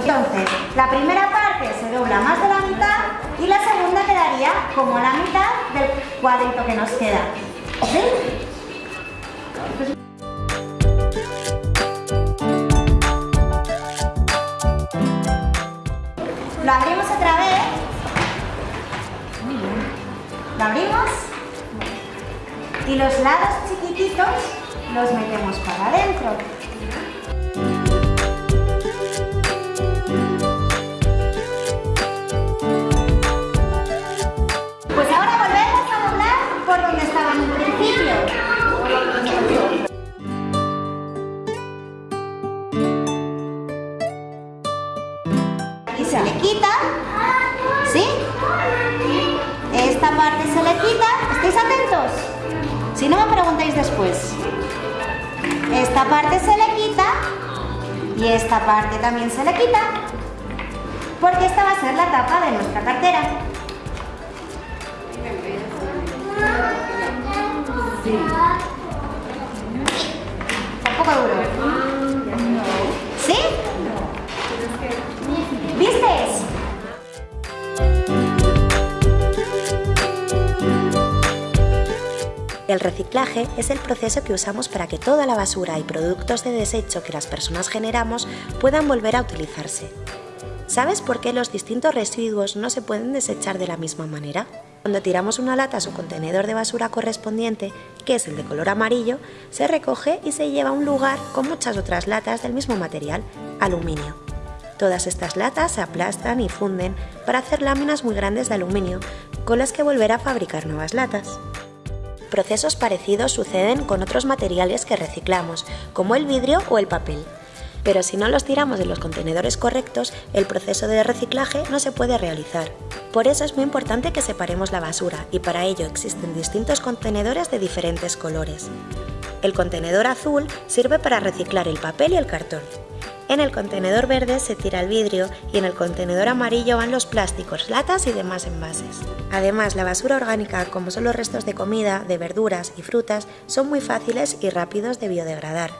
Entonces, la primera parte se dobla más de la mitad y la segunda quedaría como la mitad del cuadrito que nos queda. Lo abrimos otra vez. Lo abrimos. Y los lados chiquititos los metemos para adentro. ¿Sí? Esta parte se le quita, ¿estáis atentos? Si no me preguntáis después. Esta parte se le quita y esta parte también se le quita porque esta va a ser la tapa de nuestra cartera. Un poco duro. El reciclaje es el proceso que usamos para que toda la basura y productos de desecho que las personas generamos puedan volver a utilizarse. ¿Sabes por qué los distintos residuos no se pueden desechar de la misma manera? Cuando tiramos una lata a su contenedor de basura correspondiente, que es el de color amarillo, se recoge y se lleva a un lugar con muchas otras latas del mismo material, aluminio. Todas estas latas se aplastan y funden para hacer láminas muy grandes de aluminio, con las que volver a fabricar nuevas latas. Procesos parecidos suceden con otros materiales que reciclamos, como el vidrio o el papel. Pero si no los tiramos en los contenedores correctos, el proceso de reciclaje no se puede realizar. Por eso es muy importante que separemos la basura y para ello existen distintos contenedores de diferentes colores. El contenedor azul sirve para reciclar el papel y el cartón. En el contenedor verde se tira el vidrio y en el contenedor amarillo van los plásticos, latas y demás envases. Además, la basura orgánica, como son los restos de comida, de verduras y frutas, son muy fáciles y rápidos de biodegradar.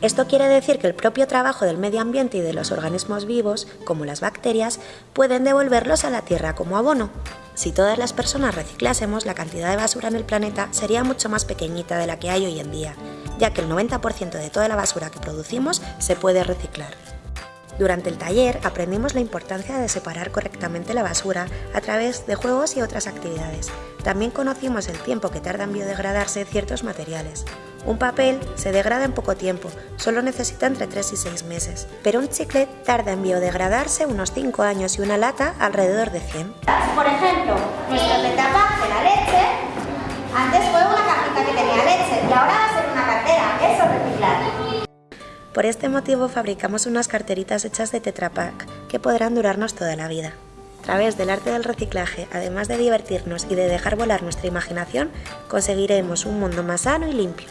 Esto quiere decir que el propio trabajo del medio ambiente y de los organismos vivos, como las bacterias, pueden devolverlos a la tierra como abono. Si todas las personas reciclásemos, la cantidad de basura en el planeta sería mucho más pequeñita de la que hay hoy en día, ya que el 90% de toda la basura que producimos se puede reciclar. Durante el taller aprendimos la importancia de separar correctamente la basura a través de juegos y otras actividades. También conocimos el tiempo que tarda en biodegradarse ciertos materiales. Un papel se degrada en poco tiempo, solo necesita entre 3 y 6 meses, pero un chicle tarda en biodegradarse unos 5 años y una lata alrededor de 100. Por ejemplo, nuestro tetrapack de la leche, antes fue una cajita que tenía leche y ahora va a ser una cartera, eso es reciclar. Por este motivo fabricamos unas carteritas hechas de Tetra Pak que podrán durarnos toda la vida. A través del arte del reciclaje, además de divertirnos y de dejar volar nuestra imaginación, conseguiremos un mundo más sano y limpio.